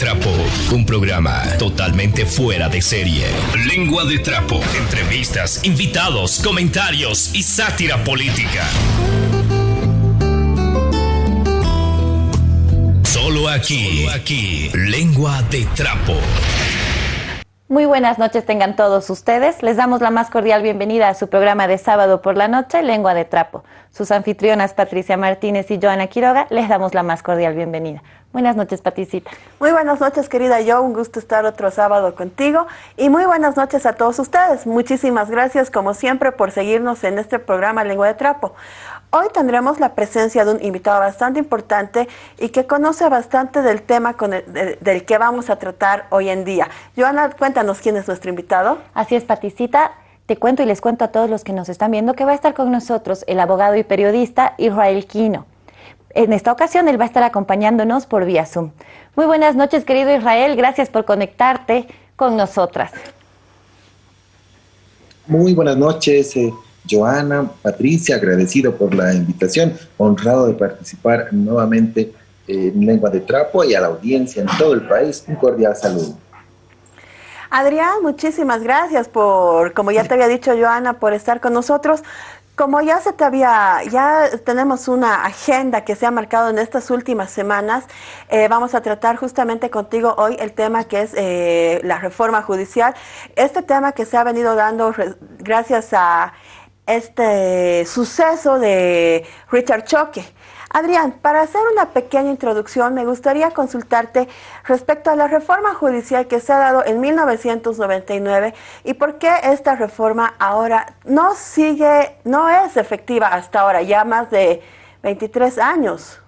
Trapo, un programa totalmente fuera de serie. Lengua de Trapo, entrevistas, invitados, comentarios y sátira política. Solo aquí, aquí, Lengua de Trapo. Muy buenas noches tengan todos ustedes. Les damos la más cordial bienvenida a su programa de sábado por la noche, Lengua de Trapo. Sus anfitrionas Patricia Martínez y Joana Quiroga les damos la más cordial bienvenida. Buenas noches, Paticita. Muy buenas noches, querida yo. Un gusto estar otro sábado contigo. Y muy buenas noches a todos ustedes. Muchísimas gracias, como siempre, por seguirnos en este programa Lengua de Trapo. Hoy tendremos la presencia de un invitado bastante importante y que conoce bastante del tema con del que vamos a tratar hoy en día. Joana, cuéntanos quién es nuestro invitado. Así es, Paticita. Te cuento y les cuento a todos los que nos están viendo que va a estar con nosotros el abogado y periodista Israel Quino. En esta ocasión él va a estar acompañándonos por vía Zoom. Muy buenas noches, querido Israel. Gracias por conectarte con nosotras. Muy buenas noches. Eh, Joana, Patricia, agradecido por la invitación, honrado de participar nuevamente en Lengua de Trapo y a la audiencia en todo el país, un cordial saludo. Adrián, muchísimas gracias por, como ya te había dicho Joana, por estar con nosotros. Como ya se te había, ya tenemos una agenda que se ha marcado en estas últimas semanas, eh, vamos a tratar justamente contigo hoy el tema que es eh, la reforma judicial. Este tema que se ha venido dando gracias a este suceso de Richard Choque. Adrián, para hacer una pequeña introducción, me gustaría consultarte respecto a la reforma judicial que se ha dado en 1999 y por qué esta reforma ahora no sigue, no es efectiva hasta ahora, ya más de 23 años.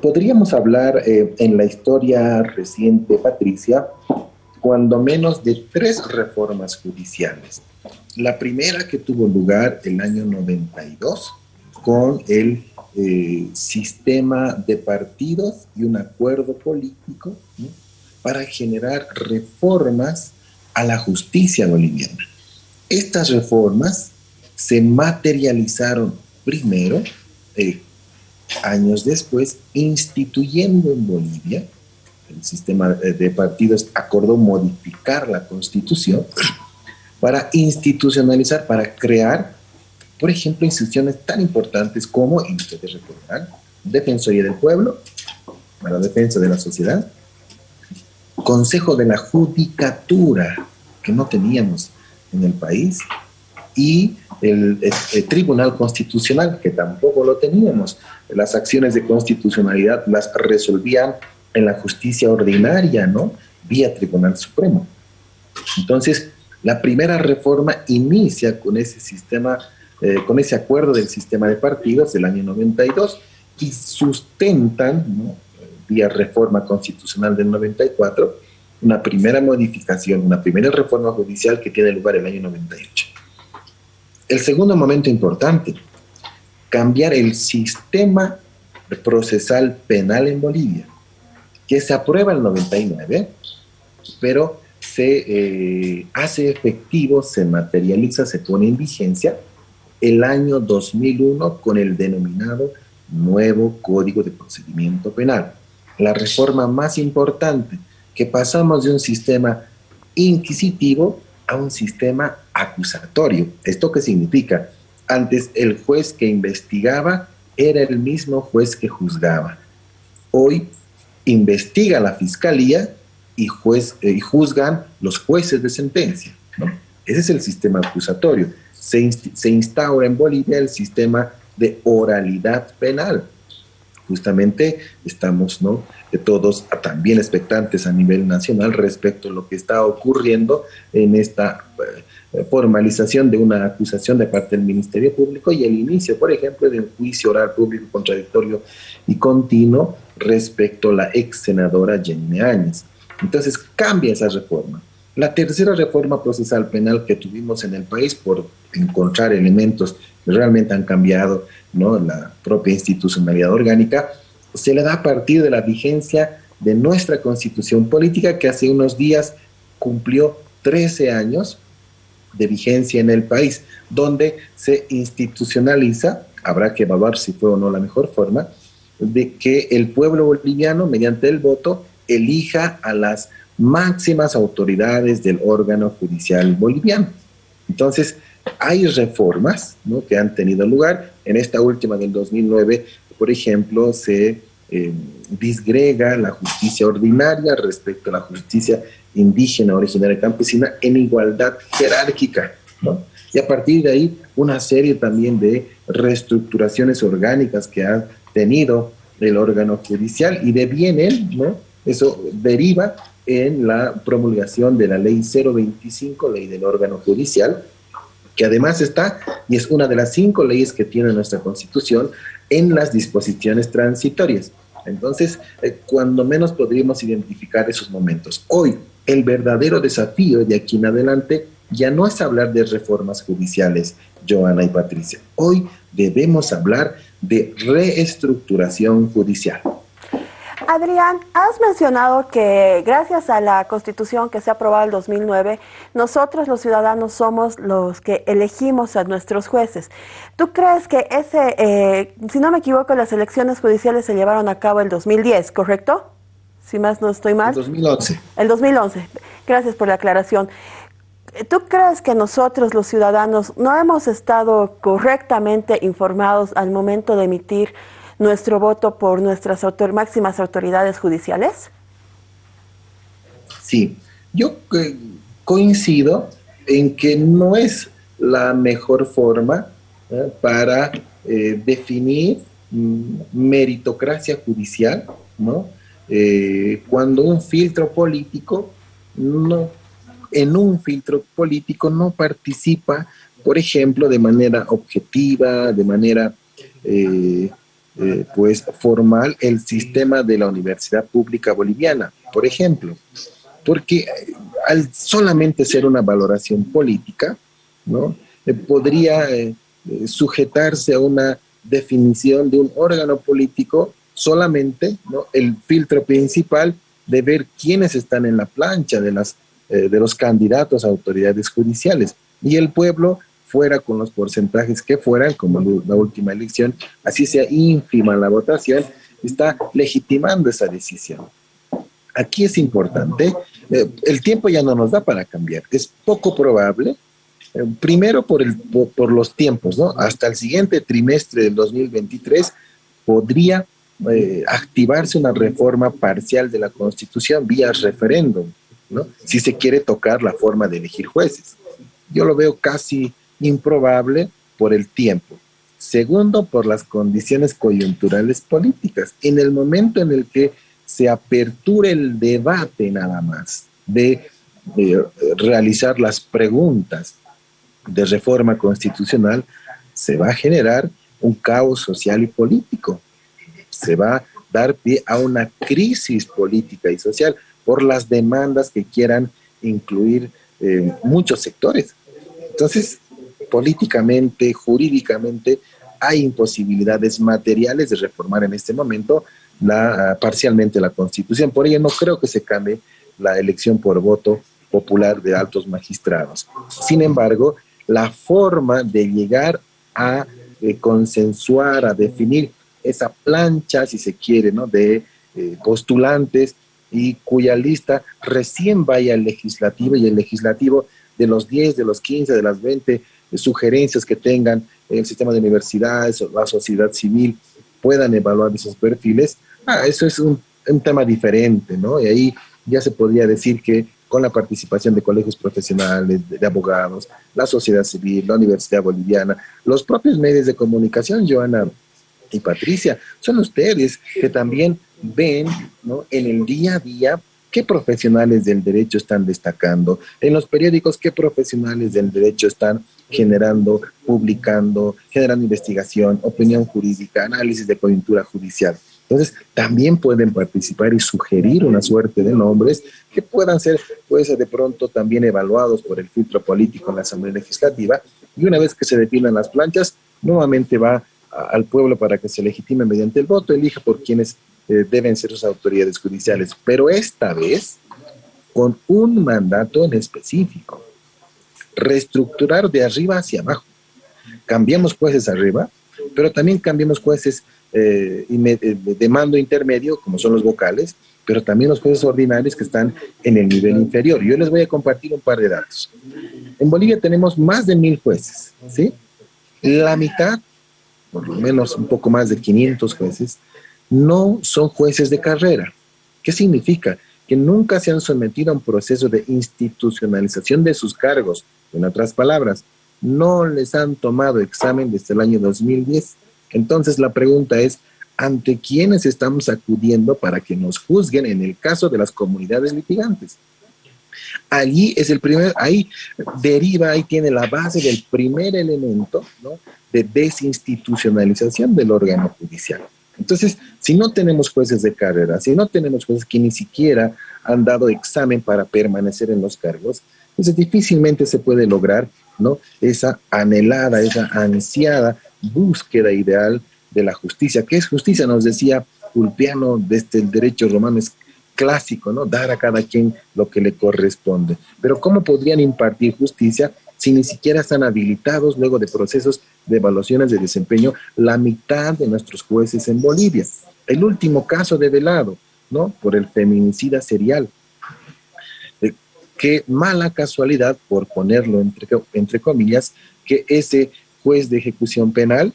Podríamos hablar eh, en la historia reciente, Patricia, cuando menos de tres reformas judiciales. La primera que tuvo lugar el año 92 con el eh, sistema de partidos y un acuerdo político para generar reformas a la justicia boliviana. Estas reformas se materializaron primero, eh, años después, instituyendo en Bolivia, el sistema de partidos acordó modificar la constitución para institucionalizar, para crear, por ejemplo, instituciones tan importantes como, y ustedes recordarán, Defensoría del Pueblo, para la defensa de la sociedad, Consejo de la Judicatura, que no teníamos en el país, y el, el, Tribunal Constitucional, que tampoco lo teníamos. Las acciones de constitucionalidad las resolvían en la justicia ordinaria, ¿no? Vía Tribunal Supremo. Entonces, la primera reforma inicia con ese sistema, eh, con ese acuerdo del sistema de partidos del año 92 y sustentan, vía reforma constitucional del 94, una primera modificación, una primera reforma judicial que tiene lugar el año 98. El segundo momento importante, cambiar el sistema procesal penal en Bolivia, que se aprueba el 99, pero se eh, hace efectivo, se materializa, se pone en vigencia el año 2001 con el denominado nuevo Código de Procedimiento Penal. La reforma más importante, que pasamos de un sistema inquisitivo a un sistema acusatorio. ¿Esto qué significa? Antes el juez que investigaba era el mismo juez que juzgaba. Hoy investiga la fiscalía y, juez, eh, y juzgan los jueces de sentencia. Ese es el sistema acusatorio. Se, se instaura en Bolivia el sistema de oralidad penal. Justamente estamos ¿no? todos también expectantes a nivel nacional respecto a lo que está ocurriendo en esta eh, formalización de una acusación de parte del Ministerio Público y el inicio, por ejemplo, de un juicio oral público contradictorio y continuo respecto a la ex senadora Jenny Áñez. Entonces cambia esa reforma. La tercera reforma procesal penal que tuvimos en el país por encontrar elementos que realmente han cambiado ¿no? la propia institucionalidad orgánica, se le da a partir de la vigencia de nuestra constitución política que hace unos días cumplió 13 años de vigencia en el país, donde se institucionaliza, habrá que evaluar si fue o no la mejor forma, de que el pueblo boliviano, mediante el voto, elija a las máximas autoridades del órgano judicial boliviano. Entonces, hay reformas que han tenido lugar. En esta última del 2009, por ejemplo, se eh, disgrega la justicia ordinaria respecto a la justicia indígena, originaria campesina, en igualdad jerárquica. Y a partir de ahí, una serie también de reestructuraciones orgánicas que ha tenido el órgano judicial y de bien él, ¿no? Eso deriva en la promulgación de la ley 025, ley del órgano judicial, que además está, y es una de las cinco leyes que tiene nuestra Constitución, en las disposiciones transitorias. Entonces, eh, cuando menos podríamos identificar esos momentos. Hoy, el verdadero desafío de aquí en adelante ya no es hablar de reformas judiciales, Joana y Patricia. Hoy debemos hablar de reestructuración judicial. Adrián, has mencionado que gracias a la constitución que se aprobó en 2009, nosotros los ciudadanos somos los que elegimos a nuestros jueces. ¿Tú crees que ese, eh, si no me equivoco, las elecciones judiciales se llevaron a cabo el 2010, correcto? Si más no estoy mal. El 2011. El 2011. Gracias por la aclaración. ¿Tú crees que nosotros los ciudadanos no hemos estado correctamente informados al momento de emitir nuestro voto por nuestras máximas autoridades judiciales? Sí, yo eh, coincido en que no es la mejor forma eh, para eh, definir mm, meritocracia judicial, ¿no? cuando un filtro político no en un filtro político no participa, por ejemplo, de manera objetiva, de manera eh, pues formal, el sistema de la Universidad Pública Boliviana, por ejemplo. Porque eh, al solamente ser una valoración política, ¿no? podría sujetarse a una definición de un órgano político solamente, ¿no? el filtro principal de ver quiénes están en la plancha de las eh, de los candidatos a autoridades judiciales. Y el pueblo fuera con los porcentajes que fueran, como la última elección, así sea ínfima la votación, está legitimando esa decisión. Aquí es importante, eh, el tiempo ya no nos da para cambiar, es poco probable, eh, primero por, el, por, los tiempos, ¿no? Hasta el siguiente trimestre del 2023 podría activarse una reforma parcial de la Constitución vía referéndum si se quiere tocar la forma de elegir jueces. Yo lo veo casi improbable por el tiempo. Segundo, por las condiciones coyunturales políticas. En el momento en el que se aperture el debate nada más de, de realizar las preguntas de reforma constitucional, se va a generar un caos social y político. Se va a dar pie a una crisis política y social por las demandas que quieran incluir eh, muchos sectores. Entonces, políticamente, jurídicamente, hay imposibilidades materiales de reformar en este momento la, parcialmente la Constitución. Por ello, no creo que se cambie la elección por voto popular de altos magistrados. Sin embargo, la forma de llegar a eh, consensuar, a definir esa plancha, si se quiere, ¿no? de eh, postulantes y cuya lista recién vaya al legislativo y el legislativo de los 10, de los 15, de las 20 sugerencias que tengan el sistema de universidades o la sociedad civil puedan evaluar esos perfiles, ah, eso es un, tema diferente, ¿no? Y ahí ya se podría decir que con la participación de colegios profesionales, de, abogados, la sociedad civil, la Universidad Boliviana, los propios medios de comunicación, Joana y Patricia, son ustedes que también ven ¿no? en el día a día qué profesionales del derecho están destacando, en los periódicos qué profesionales del derecho están generando, publicando, generando investigación, opinión jurídica, análisis de coyuntura judicial. Entonces, también pueden participar y sugerir una suerte de nombres que puedan ser, pues, de pronto también evaluados por el filtro político en la Asamblea Legislativa. Y una vez que se definan las planchas, nuevamente va al pueblo para que se legitime mediante el voto, elija por quienes eh, deben ser sus autoridades judiciales, pero esta vez con un mandato en específico. Reestructurar de arriba hacia abajo. Cambiamos jueces arriba, pero también cambiamos jueces eh, de mando intermedio, como son los vocales, pero también los jueces ordinarios que están en el nivel inferior. Yo les voy a compartir un par de datos. En Bolivia tenemos más de mil jueces, ¿sí? La mitad, por lo menos un poco más de 500 jueces, no son jueces de carrera. ¿Qué significa? Que nunca se han sometido a un proceso de institucionalización de sus cargos. En otras palabras, no les han tomado examen desde el año 2010. Entonces la pregunta es, ante quienes estamos acudiendo para que nos juzguen en el caso de las comunidades litigantes. Allí es el primer, ahí deriva, ahí tiene la base del primer elemento de desinstitucionalización del órgano judicial. Entonces, si no tenemos jueces de carrera, si no tenemos jueces que ni siquiera han dado examen para permanecer en los cargos, entonces difícilmente se puede lograr ¿no? esa anhelada, esa ansiada búsqueda ideal de la justicia. ¿Qué es justicia? Nos decía Ulpiano desde el derecho romano es clásico, ¿no? Dar a cada quien lo que le corresponde. Pero ¿cómo podrían impartir justicia si ni siquiera están habilitados luego de procesos de evaluaciones de desempeño la mitad de nuestros jueces en Bolivia? El último caso de Velado, ¿no? Por el feminicida serial. Qué mala casualidad, por ponerlo entre, entre comillas, que ese juez de ejecución penal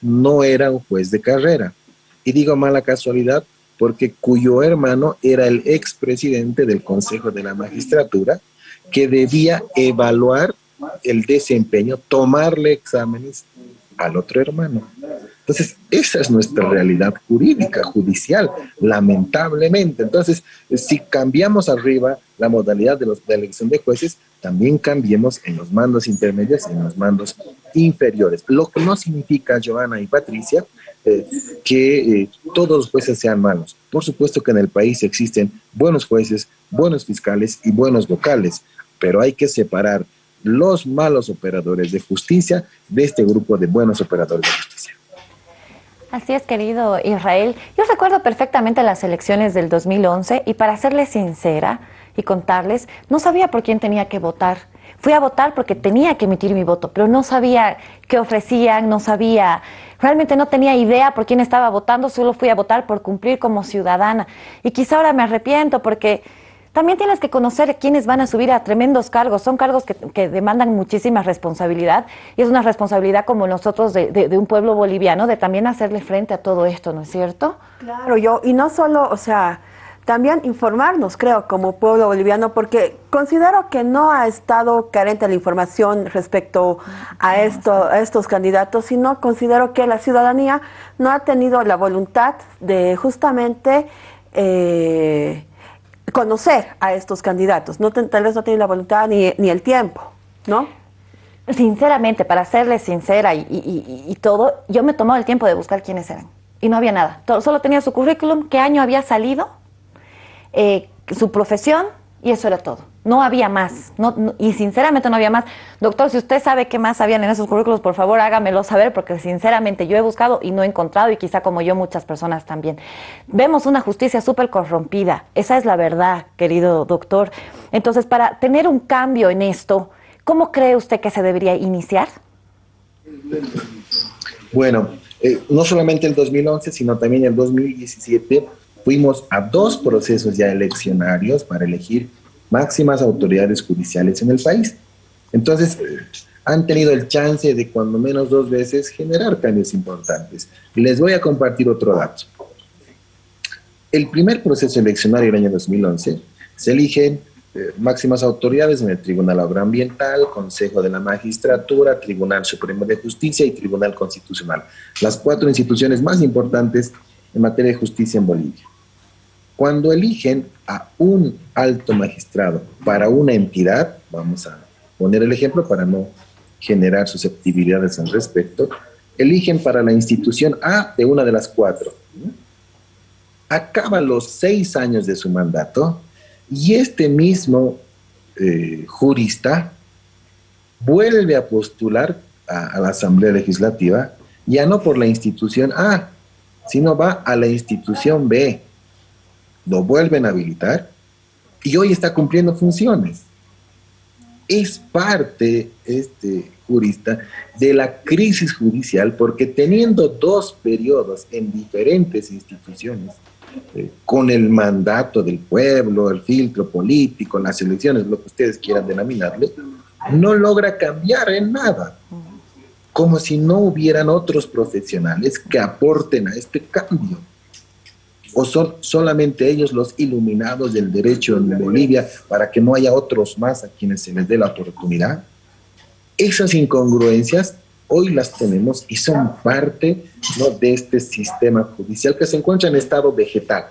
no era un juez de carrera. Y digo mala casualidad porque cuyo hermano era el expresidente del Consejo de la Magistratura que debía evaluar el desempeño, tomarle exámenes al otro hermano. Entonces, esa es nuestra realidad jurídica, judicial, lamentablemente. Entonces, si cambiamos arriba la modalidad de, los, elección de jueces, también cambiemos en los mandos intermedios y en los mandos inferiores. Lo que no significa, Joana y Patricia, eh, que eh, todos los jueces sean malos. Por supuesto que en el país existen buenos jueces, buenos fiscales y buenos vocales, pero hay que separar los malos operadores de justicia de este grupo de buenos operadores de justicia. Así es, querido Israel. Yo recuerdo perfectamente las elecciones del 2011 y para serles sincera y contarles, no sabía por quién tenía que votar. Fui a votar porque tenía que emitir mi voto, pero no sabía qué ofrecían, no sabía, realmente no tenía idea por quién estaba votando, solo fui a votar por cumplir como ciudadana. Y quizá ahora me arrepiento porque también tienes que conocer quiénes van a subir a tremendos cargos. Son cargos que, demandan muchísima responsabilidad y es una responsabilidad como nosotros de, un pueblo boliviano de también hacerle frente a todo esto, ¿no es cierto? Claro, yo, y no solo, o sea, también informarnos, creo, como pueblo boliviano, porque considero que no ha estado carente la información respecto a, esto, a estos candidatos, sino considero que la ciudadanía no ha tenido la voluntad de justamente... Eh, conocer a estos candidatos. No, tal vez no tienen la voluntad ni, ni el tiempo, ¿no? Sinceramente, para serles sincera y, todo, yo me he tomado el tiempo de buscar quiénes eran. Y no había nada. solo tenía su currículum, qué año había salido, eh, su profesión, y eso era todo. No había más. No, y sinceramente no había más. Doctor, si usted sabe qué más habían en esos currículos, por favor hágamelo saber, porque sinceramente yo he buscado y no he encontrado, y quizá como yo muchas personas también. Vemos una justicia súper corrompida. Esa es la verdad, querido doctor. Entonces, para tener un cambio en esto, ¿cómo cree usted que se debería iniciar? Bueno, eh, no solamente el 2011, sino también el 2017 fuimos a dos procesos ya eleccionarios para elegir máximas autoridades judiciales en el país. Entonces, han tenido el chance de cuando menos dos veces generar cambios importantes. Les voy a compartir otro dato. El primer proceso eleccionario del año 2011 se eligen eh, máximas autoridades en el Tribunal Agroambiental, Consejo de la Magistratura, Tribunal Supremo de Justicia y Tribunal Constitucional, las cuatro instituciones más importantes en materia de justicia en Bolivia. Cuando eligen a un alto magistrado para una entidad, vamos a poner el ejemplo para no generar susceptibilidades al respecto, eligen para la institución A de una de las cuatro. Acaba los seis años de su mandato y este mismo eh, jurista vuelve a postular a la Asamblea Legislativa, ya no por la institución A, sino va a la institución B lo vuelven a habilitar y hoy está cumpliendo funciones. es parte, este jurista, de la crisis judicial porque teniendo dos periodos en diferentes instituciones, eh, con el mandato del pueblo, el filtro político, las elecciones, lo que ustedes quieran denominarle, no logra cambiar en nada. Como si no hubieran otros profesionales que aporten a este cambio. ¿O son solamente ellos los iluminados del derecho en Bolivia para que no haya otros más a quienes se les dé la oportunidad? Esas incongruencias hoy las tenemos y son parte de este sistema judicial que se encuentra en estado vegetal.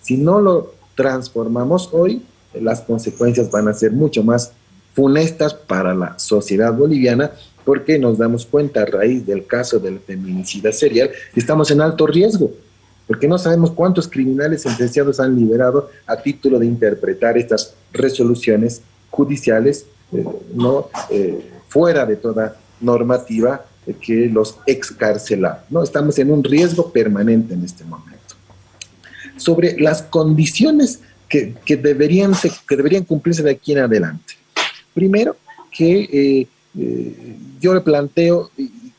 Si no lo transformamos hoy, las consecuencias van a ser mucho más funestas para la sociedad boliviana porque nos damos cuenta a raíz del caso del feminicida serial estamos en alto riesgo porque no sabemos cuántos criminales sentenciados han liberado a título de interpretar estas resoluciones judiciales eh, no eh, fuera de toda normativa que los excarcelaron. ¿no? Estamos en un riesgo permanente en este momento. Sobre las condiciones que, que deberían, que deberían cumplirse de aquí en adelante. Primero, que eh, yo le planteo,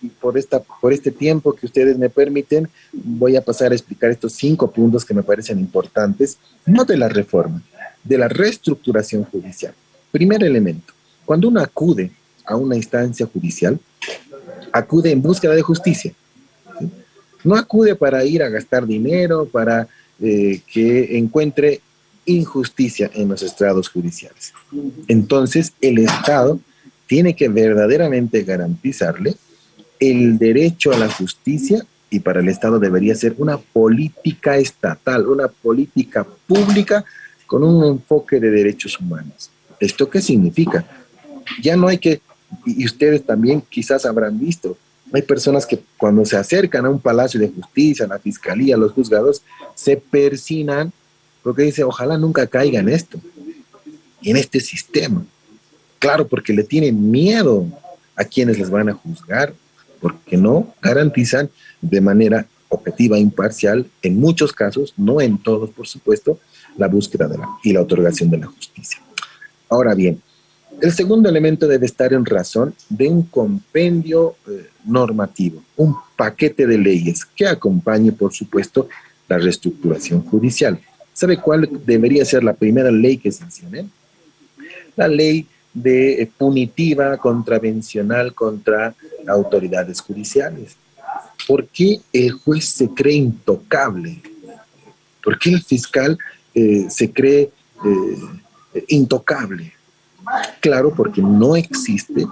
por, esta, por este tiempo que ustedes me permiten, voy a pasar a explicar estos cinco puntos que me parecen importantes, no de la reforma, de la reestructuración judicial. Primer elemento, cuando uno acude a una instancia judicial, acude en búsqueda de justicia. No acude para ir a gastar dinero, para eh, que encuentre injusticia en los estrados judiciales. Entonces, el Estado tiene que verdaderamente garantizarle el derecho a la justicia y para el Estado debería ser una política estatal, una política pública con un enfoque de derechos humanos. ¿Esto qué significa? Ya no hay que, y ustedes también quizás habrán visto, hay personas que cuando se acercan a un palacio de justicia, a la fiscalía, a los juzgados, se persinan porque dice, ojalá nunca caiga en esto, en este sistema. Claro, porque le tienen miedo a quienes les van a juzgar, porque no garantizan de manera objetiva, imparcial, en muchos casos, no en todos, por supuesto, la búsqueda de la, y la otorgación de la justicia. Ahora bien, el segundo elemento debe estar en razón de un compendio eh, normativo, un paquete de leyes que acompañe, por supuesto, la reestructuración judicial. ¿Sabe cuál debería ser la primera ley que se mencione? La ley de eh, punitiva contravencional contra autoridades judiciales. ¿Por qué el juez se cree intocable? ¿Por qué el fiscal eh, se cree eh, intocable? Claro, porque no existe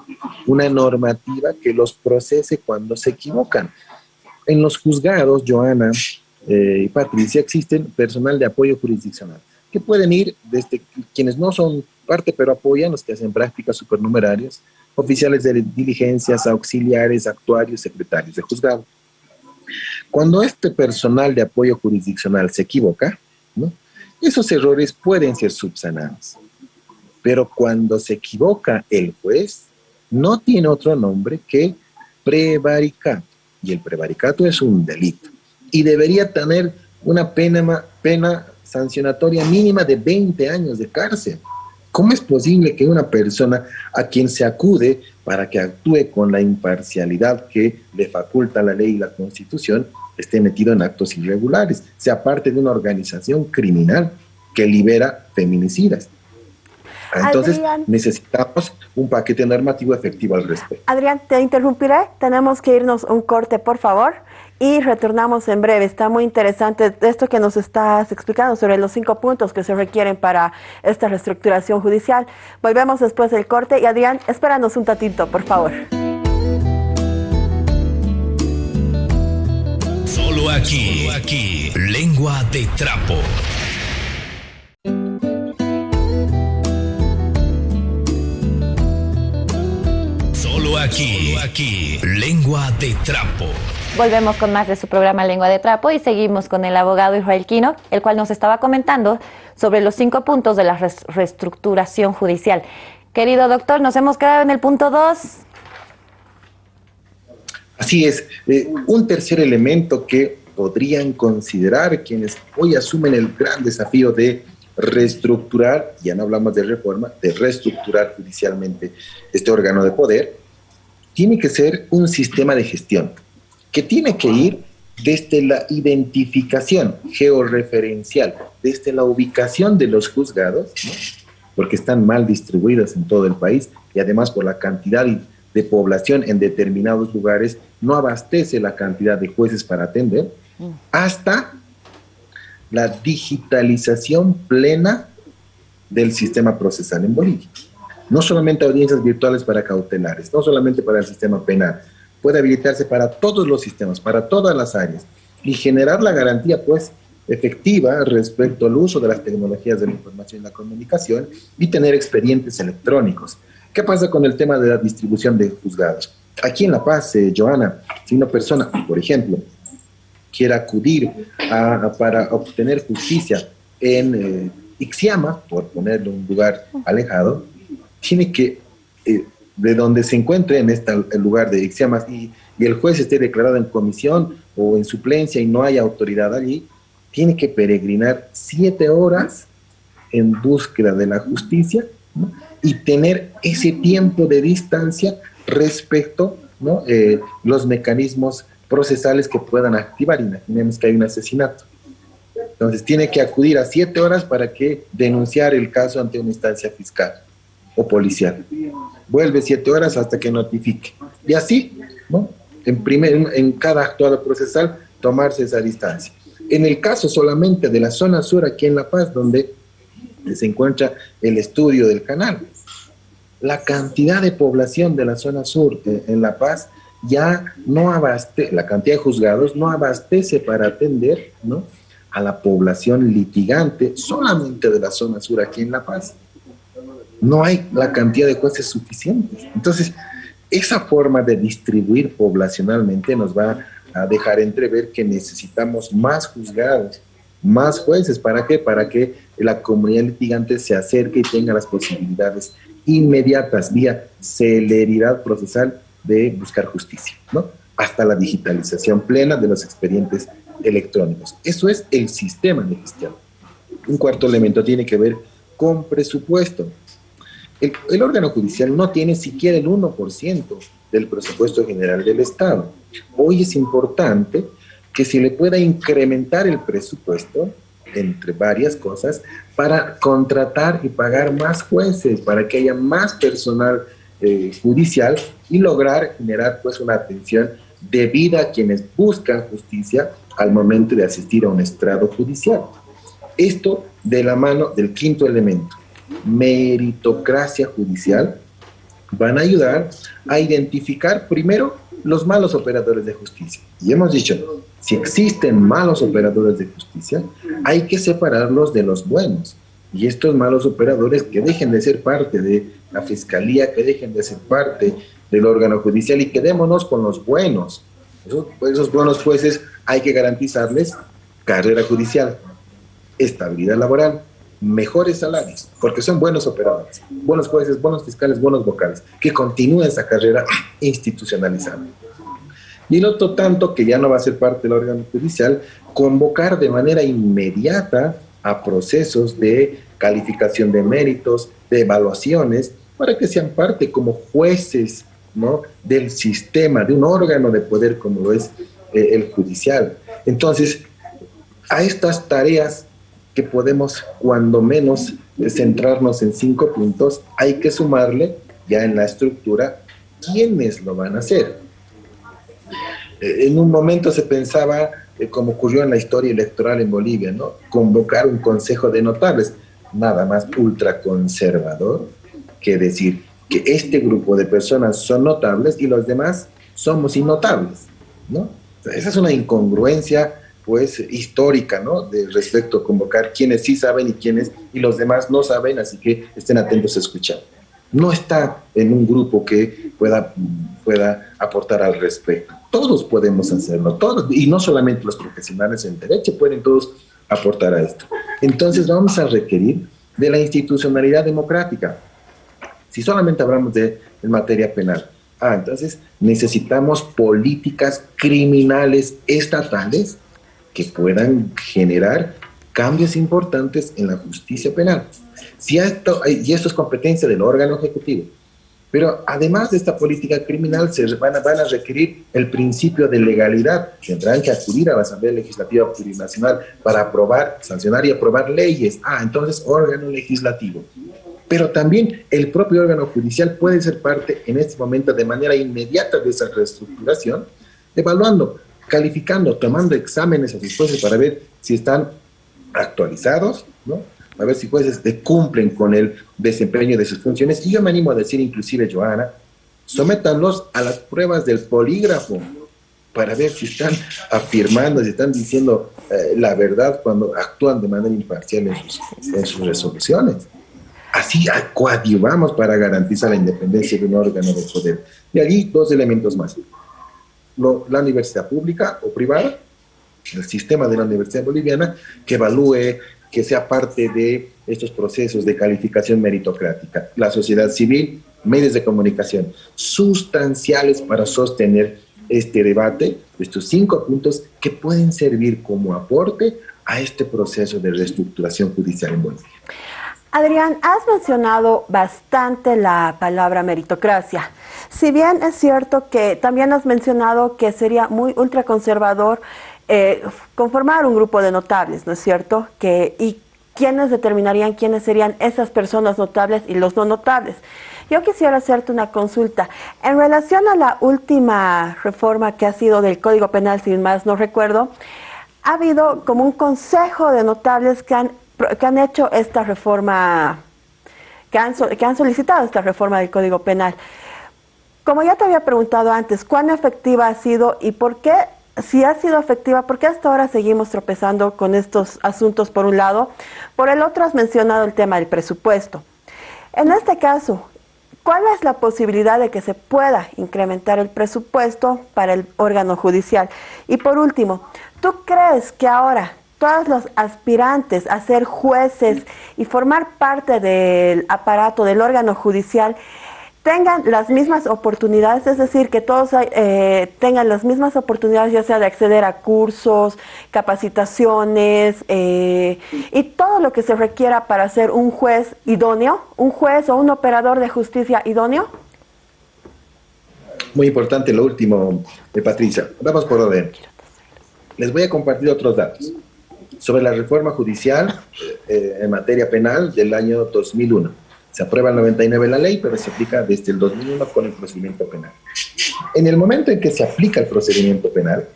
una normativa que los procese cuando se equivocan. En los juzgados, Joana y Patricia, existen personal de apoyo jurisdiccional que pueden ir desde quienes no son parte, pero apoyan los que hacen prácticas supernumerarias, oficiales de diligencias, auxiliares, actuarios, secretarios de juzgado. Cuando este personal de apoyo jurisdiccional se equivoca, esos errores pueden ser subsanados. Pero cuando se equivoca el juez, no tiene otro nombre que prevaricato. Y el prevaricato es un delito. Y debería tener una pena, pena sancionatoria mínima de 20 años de cárcel. ¿Cómo es posible que una persona a quien se acude para que actúe con la imparcialidad que le faculta la ley y la constitución esté metido en actos irregulares, sea parte de una organización criminal que libera feminicidas? Entonces necesitamos un paquete normativo efectivo al respecto. Adrián, te interrumpiré. Tenemos que irnos un corte, por favor y retornamos en breve. Está muy interesante esto que nos estás explicando sobre los cinco puntos que se requieren para esta reestructuración judicial. Volvemos después del corte y Adrián, espéranos un tatito, por favor. Solo aquí, aquí, lengua de trapo. Solo aquí, aquí, lengua de trapo. Volvemos con más de su programa Lengua de Trapo y seguimos con el abogado Israel Quino, el cual nos estaba comentando sobre los cinco puntos de la reestructuración judicial. Querido doctor, nos hemos quedado en el punto dos. Así es. Eh, un tercer elemento que podrían considerar quienes hoy asumen el gran desafío de reestructurar, ya no hablamos de reforma, de reestructurar judicialmente este órgano de poder, tiene que ser un sistema de gestión que tiene que ir desde la identificación georreferencial, desde la ubicación de los juzgados, porque están mal distribuidos en todo el país y además por la cantidad de población en determinados lugares no abastece la cantidad de jueces para atender, hasta la digitalización plena del sistema procesal en Bolivia. No solamente audiencias virtuales para cautelares, no solamente para el sistema penal, puede habilitarse para todos los sistemas, para todas las áreas y generar la garantía pues efectiva respecto al uso de las tecnologías de la información y la comunicación y tener expedientes electrónicos. ¿Qué pasa con el tema de la distribución de juzgados? Aquí en La Paz, eh, Joana, si una persona, por ejemplo, quiere acudir para obtener justicia en eh, Ixiama, por ponerle un lugar alejado, tiene que, eh, de donde se encuentre en este lugar de Ixiama y, y el juez esté declarado en comisión o en suplencia y no hay autoridad allí, tiene que peregrinar siete horas en búsqueda de la justicia y tener ese tiempo de distancia respecto ¿no? Eh, los mecanismos procesales que puedan activar. Imaginemos que hay un asesinato. Entonces tiene que acudir a siete horas para que denunciar el caso ante una instancia fiscal o policial. Vuelve siete horas hasta que notifique. Y así. En, primer, en cada actuado procesal, tomarse esa distancia. En el caso solamente de la zona sur aquí en La Paz, donde se encuentra el estudio del canal, la cantidad de población de la zona sur eh, en La Paz ya no abastece, la cantidad de juzgados no abastece para atender ¿no? a la población litigante solamente de la zona sur aquí en La Paz. No hay la cantidad de jueces suficientes. Entonces, esa forma de distribuir poblacionalmente nos va a dejar entrever que necesitamos más juzgados, más jueces. ¿Para qué? Para que la comunidad litigante se acerque y tenga las posibilidades inmediatas, vía celeridad procesal de buscar justicia, ¿no? Hasta la digitalización plena de los expedientes electrónicos. Eso es el sistema de gestión. Un cuarto elemento tiene que ver con presupuesto. El, órgano judicial no tiene siquiera el 1% del presupuesto general del Estado. Hoy es importante que se le pueda incrementar el presupuesto entre varias cosas, para contratar y pagar más jueces, para que haya más personal eh, judicial y lograr generar pues una atención debida a quienes buscan justicia al momento de asistir a un estrado judicial. Esto de la mano del quinto elemento, meritocracia judicial, van a ayudar a identificar primero los malos operadores de justicia. Y hemos dicho, si existen malos operadores de justicia, hay que separarlos de los buenos. Y estos malos operadores que dejen de ser parte de la fiscalía, que dejen de ser parte del órgano judicial y quedémonos con los buenos. Esos, esos buenos jueces hay que garantizarles carrera judicial, estabilidad laboral, mejores salarios, porque son buenos operadores, buenos jueces, buenos fiscales, buenos vocales, que continúen esa carrera institucionalizada. Y el otro tanto, que ya no va a ser parte del órgano judicial, convocar de manera inmediata a procesos de calificación de méritos, de evaluaciones, para que sean parte como jueces ¿no? del sistema, de un órgano de poder como lo es eh, el judicial. Entonces, a estas tareas que podemos cuando menos centrarnos en cinco puntos, hay que sumarle ya en la estructura quiénes lo van a hacer. Eh, en un momento se pensaba, eh, como ocurrió en la historia electoral en Bolivia, ¿no? convocar un consejo de notables, nada más ultraconservador que decir que este grupo de personas son notables y los demás somos innotables. ¿no? esa es una incongruencia pues histórica, ¿no? De respecto a convocar quienes sí saben y quienes y los demás no saben, así que estén atentos a escuchar. No está en un grupo que pueda, pueda aportar al respecto. Todos podemos hacerlo, todos, y no solamente los profesionales en derecho, pueden todos aportar a esto. Entonces vamos a requerir de la institucionalidad democrática. Si solamente hablamos de materia penal, ah, entonces necesitamos políticas criminales estatales que puedan generar cambios importantes en la justicia penal. Si esto, y esto es competencia del órgano ejecutivo. Pero además de esta política criminal, se van a, van a requerir el principio de legalidad. Tendrán que acudir a la Asamblea Legislativa Plurinacional para aprobar, sancionar y aprobar leyes. Ah, entonces órgano legislativo. Pero también el propio órgano judicial puede ser parte en este momento de manera inmediata de esa reestructuración, evaluando, calificando, tomando exámenes a sus jueces para ver si están actualizados, ¿no? a ver si jueces cumplen con el desempeño de sus funciones. Y yo me animo a decir, inclusive, Joana, sométanlos a las pruebas del polígrafo para ver si están afirmando, si están diciendo eh, la verdad cuando actúan de manera imparcial en sus, en sus resoluciones. Así coadyuvamos para garantizar la independencia de un órgano de poder. Y allí dos elementos más. La universidad pública o privada, el sistema de la universidad boliviana, que evalúe que sea parte de estos procesos de calificación meritocrática. La sociedad civil, medios de comunicación, sustanciales para sostener este debate, estos cinco puntos que pueden servir como aporte a este proceso de reestructuración judicial en Bolivia. Adrián, has mencionado bastante la palabra meritocracia. Si bien es cierto que también has mencionado que sería muy ultraconservador eh, conformar un grupo de notables, ¿no es cierto? Que, y quiénes determinarían quiénes serían esas personas notables y los no notables. Yo quisiera hacerte una consulta. En relación a la última reforma que ha sido del Código Penal, sin más no recuerdo, ha habido como un consejo de notables que han, que han hecho esta reforma, que han, que han solicitado esta reforma del Código Penal. Como ya te había preguntado antes, ¿cuán efectiva ha sido y por qué si ha sido efectiva, porque hasta ahora seguimos tropezando con estos asuntos por un lado. Por el otro has mencionado el tema del presupuesto. En este caso, ¿cuál es la posibilidad de que se pueda incrementar el presupuesto para el órgano judicial? Y por último, ¿tú crees que ahora todos los aspirantes a ser jueces y formar parte del aparato del órgano judicial tengan las mismas oportunidades, es decir, que todos eh, tengan las mismas oportunidades, ya sea de acceder a cursos, capacitaciones eh, y todo lo que se requiera para ser un juez idóneo, un juez o un operador de justicia idóneo? Muy importante lo último, de eh, Patricia. Vamos por orden. Les voy a compartir otros datos sobre la reforma judicial en materia penal del año 2001 se aprueba el 99 la ley, pero se aplica desde el 2001 con el procedimiento penal. En el momento en que se aplica el procedimiento penal,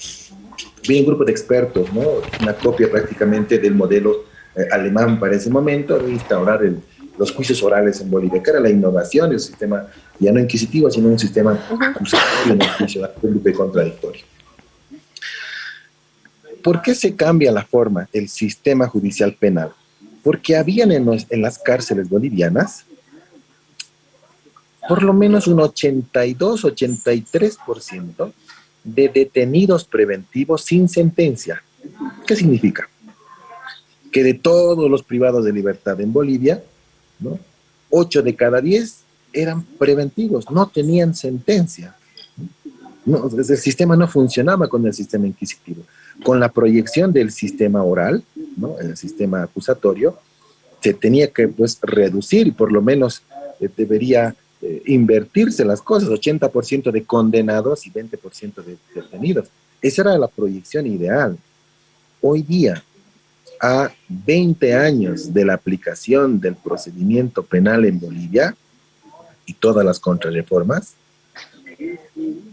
viene un grupo de expertos, ¿no? una copia prácticamente del modelo eh, alemán para ese momento, de instaurar los juicios orales en Bolivia, que era la innovación del sistema ya no inquisitivo, sino un sistema acusatorio el juicio público y contradictorio. ¿Por qué se cambia la forma, el sistema judicial penal? porque habían en, las cárceles bolivianas por lo menos un 82-83% de detenidos preventivos sin sentencia. ¿Qué significa? Que de todos los privados de libertad en Bolivia, ¿no? 8 de cada 10 eran preventivos, no tenían sentencia. El sistema no funcionaba con el sistema inquisitivo. Con la proyección del sistema oral, ¿no? el sistema acusatorio, se tenía que pues, reducir y por lo menos eh, debería eh, invertirse las cosas, 80% de condenados y 20% de detenidos. Esa era la proyección ideal. Hoy día, a 20 años de la aplicación del procedimiento penal en Bolivia y todas las contrarreformas,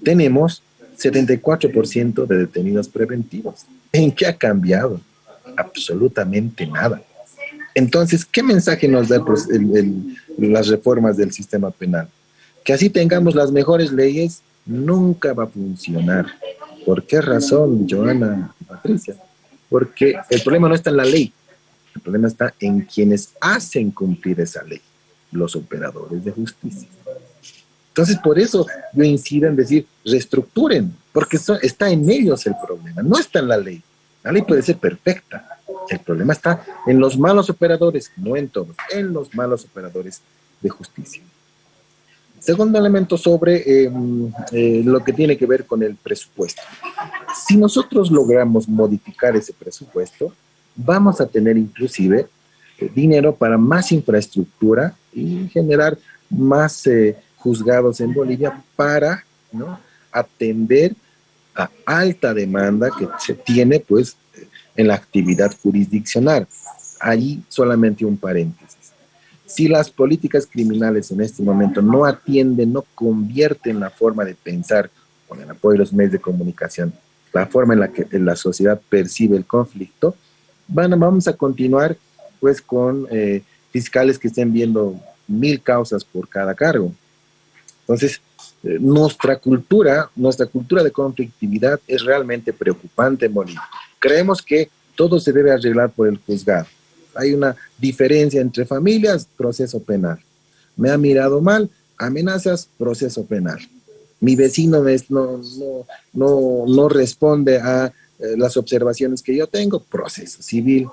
tenemos 74% de detenidos preventivos. ¿En qué ha cambiado? Absolutamente nada. Entonces, ¿qué mensaje nos da las reformas del sistema penal? Que así tengamos las mejores leyes, nunca va a funcionar. ¿Por qué razón, Joana Patricia? Porque el problema no está en la ley, el problema está en quienes hacen cumplir esa ley, los operadores de justicia. Entonces, por eso yo incido en decir, reestructuren, porque está en ellos el problema, no está en la ley. La ley puede ser perfecta, el problema está en los malos operadores, no en todos, en los malos operadores de justicia. Segundo elemento sobre em, eh, lo que tiene que ver con el presupuesto. Si nosotros logramos modificar ese presupuesto, vamos a tener inclusive eh, dinero para más infraestructura y generar más eh, juzgados en Bolivia para atender a alta demanda que se tiene pues en la actividad jurisdiccional. Allí solamente un paréntesis. Si las políticas criminales en este momento no atienden, no convierten la forma de pensar con el apoyo de los medios de comunicación, la forma en la que la sociedad percibe el conflicto, van, vamos a continuar pues con eh, fiscales que estén viendo mil causas por cada cargo. Entonces, eh, nuestra cultura, nuestra cultura de conflictividad es realmente preocupante en. Creemos que todo se debe arreglar por el juzgado. Hay una diferencia entre familias, proceso penal. Me ha mirado mal, amenazas, proceso penal. Mi vecino no, no, no, responde a eh, las observaciones que yo tengo, proceso civil.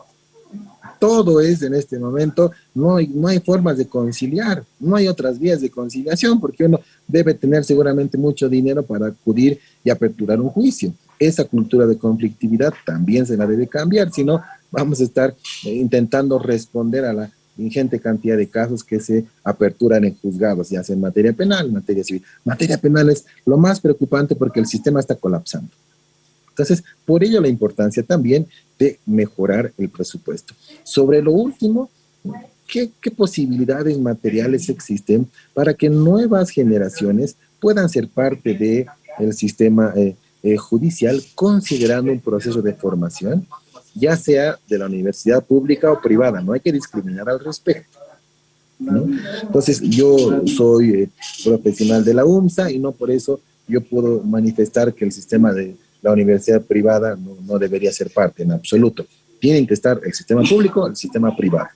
Todo es en este momento, no hay, no hay formas de conciliar, no hay otras vías de conciliación porque uno debe tener seguramente mucho dinero para acudir y aperturar un juicio. Esa cultura de conflictividad también se la debe cambiar, si no vamos a estar eh, intentando responder a la ingente cantidad de casos que se aperturan en juzgados, ya sea en materia penal, en materia civil. Materia penal es lo más preocupante porque el sistema está colapsando. Entonces, por ello la importancia también de mejorar el presupuesto. Sobre lo último, ¿qué, posibilidades materiales existen para que nuevas generaciones puedan ser parte del el sistema eh, eh, judicial considerando un proceso de formación ya sea de la universidad pública o privada, no hay que discriminar al respecto. Entonces, yo soy eh, profesional de la UMSA y no por eso yo puedo manifestar que el sistema de la universidad privada no, debería ser parte en absoluto. Tienen que estar el sistema público, el sistema privado.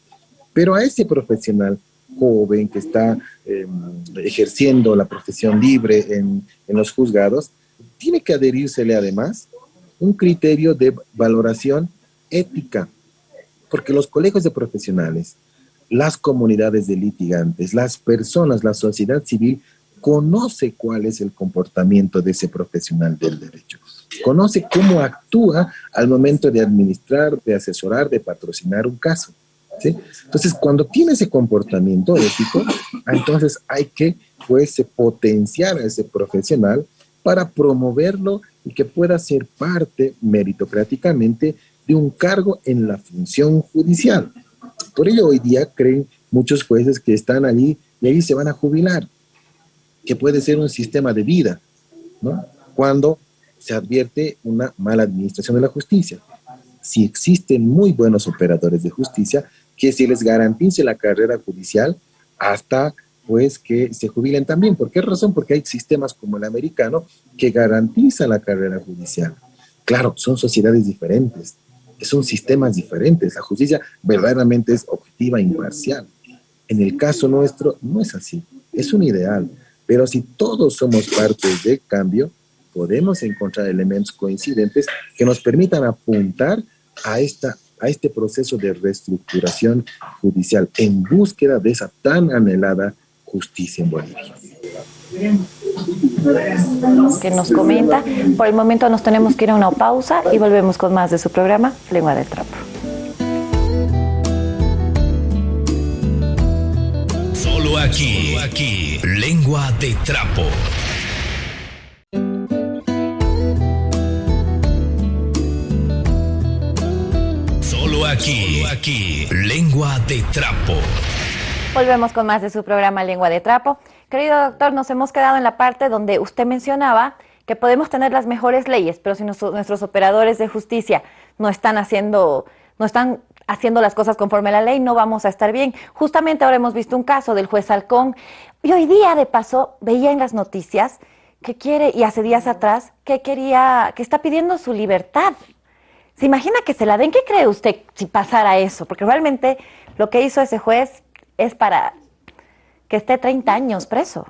Pero a ese profesional joven que está em, ejerciendo la profesión libre en, los juzgados, tiene que adherírsele además un criterio de valoración ética, porque los colegios de profesionales, las comunidades de litigantes, las personas, la sociedad civil, conoce cuál es el comportamiento de ese profesional del derecho, conoce cómo actúa al momento de administrar, de asesorar, de patrocinar un caso. Entonces, cuando tiene ese comportamiento ético, entonces hay que pues, potenciar a ese profesional para promoverlo y que pueda ser parte meritocráticamente de un cargo en la función judicial. Por ello hoy día creen muchos jueces que están allí y ahí se van a jubilar, que puede ser un sistema de vida, ¿no? Cuando se advierte una mala administración de la justicia. Si existen muy buenos operadores de justicia, que se les garantice la carrera judicial hasta pues que se jubilen también. ¿Por qué razón? Porque hay sistemas como el americano que garantizan la carrera judicial. Claro, son sociedades diferentes, son sistemas diferentes. La justicia verdaderamente es objetiva e imparcial. En el caso nuestro no es así, es un ideal. Pero si todos somos parte del cambio, podemos encontrar elementos coincidentes que nos permitan apuntar a, esta, a este proceso de reestructuración judicial en búsqueda de esa tan anhelada justicia en Bolivia que nos comenta. Por el momento nos tenemos que ir a una pausa y volvemos con más de su programa Lengua de Trapo. Solo aquí, aquí, Lengua de Trapo. Aquí, aquí, Lengua de Trapo. Volvemos con más de su programa Lengua de Trapo. Querido doctor, nos hemos quedado en la parte donde usted mencionaba que podemos tener las mejores leyes, pero si nuestros operadores de justicia no están haciendo, no están haciendo las cosas conforme a la ley, no vamos a estar bien. Justamente ahora hemos visto un caso del juez Halcón y hoy día de paso veía en las noticias que quiere, y hace días atrás, que quería, que está pidiendo su libertad. ¿Se imagina que se la den? ¿Qué cree usted si pasara eso? Porque realmente lo que hizo ese juez es para que esté 30 años preso.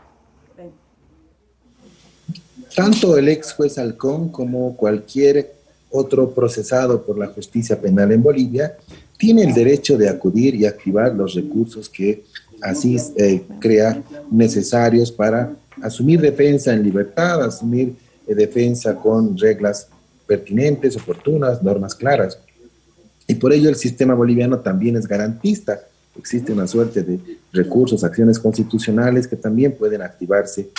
Tanto el ex juez Halcón como cualquier otro procesado por la justicia penal en Bolivia tiene el derecho de acudir y activar los recursos que así eh, crea necesarios para asumir defensa en libertad, asumir eh, defensa con reglas pertinentes, oportunas, normas claras. Y por ello el sistema boliviano también es garantista. Existe una suerte de recursos, acciones constitucionales que también pueden activarse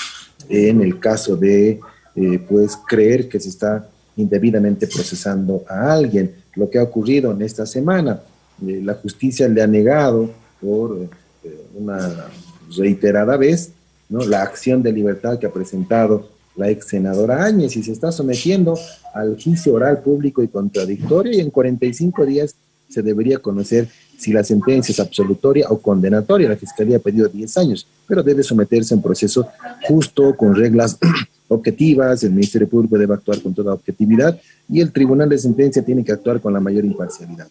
en el caso de eh, pues creer que se está indebidamente procesando a alguien. Lo que ha ocurrido en esta semana, eh, la justicia le ha negado por eh, una reiterada vez ¿no? la acción de libertad que ha presentado la ex senadora Áñez y se está sometiendo al juicio oral público y contradictorio y en 45 días se debería conocer si la sentencia es absolutoria o condenatoria. La Fiscalía ha pedido 10 años, pero debe someterse a un proceso justo, con reglas objetivas, el Ministerio Público debe actuar con toda objetividad y el Tribunal de Sentencia tiene que actuar con la mayor imparcialidad.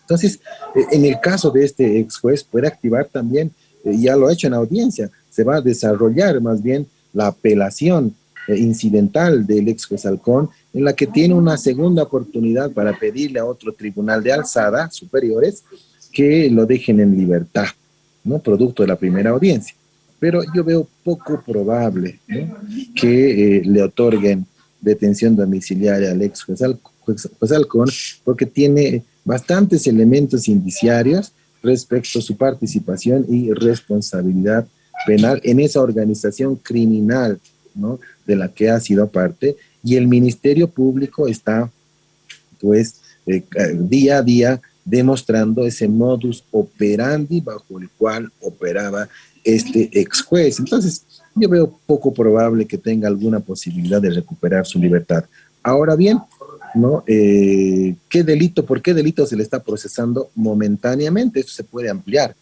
Entonces, eh, en el caso de este ex juez, puede activar también, eh, ya lo ha hecho en audiencia, se va a desarrollar más bien la apelación incidental del ex juez Halcón, en la que tiene una segunda oportunidad para pedirle a otro tribunal de alzada superiores que lo dejen en libertad, ¿no? Producto de la primera audiencia. Pero yo veo poco probable que le otorguen detención domiciliaria al ex juez, Halcón, porque tiene bastantes elementos indiciarios respecto a su participación y responsabilidad penal en esa organización criminal ¿no? De la que ha sido parte y el Ministerio Público está pues eh, día a día demostrando ese modus operandi bajo el cual operaba este ex juez. Entonces, yo veo poco probable que tenga alguna posibilidad de recuperar su libertad. Ahora bien, ¿no? Eh, ¿Qué delito, por qué delito se le está procesando momentáneamente? Esto se puede ampliar.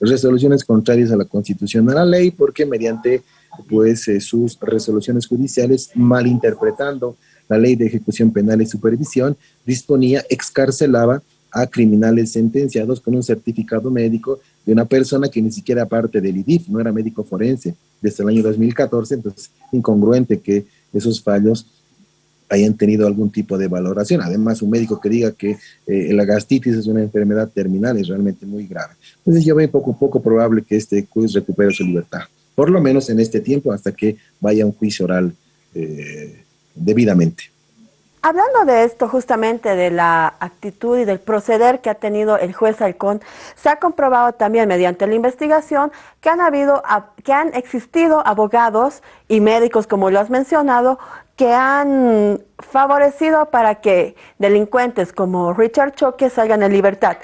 Resoluciones contrarias a la Constitución, a la ley, porque mediante pues, eh, sus resoluciones judiciales, malinterpretando la ley de ejecución penal y supervisión, disponía, excarcelaba a criminales sentenciados con un certificado médico de una persona que ni siquiera parte del IDIF, no era médico forense desde el año 2014, entonces incongruente que esos fallos hayan tenido algún tipo de valoración. Además, un médico que diga que eh, la gastritis es una enfermedad terminal es realmente muy grave. Entonces yo veo poco poco probable que este juez recupere su libertad, por lo menos en este tiempo hasta que vaya un juicio oral eh, debidamente. Hablando de esto, justamente de la actitud y del proceder que ha tenido el juez Halcón, se ha comprobado también mediante la investigación que han habido, que han existido abogados y médicos, como lo has mencionado, que han favorecido para que delincuentes como Richard Choque salgan en libertad.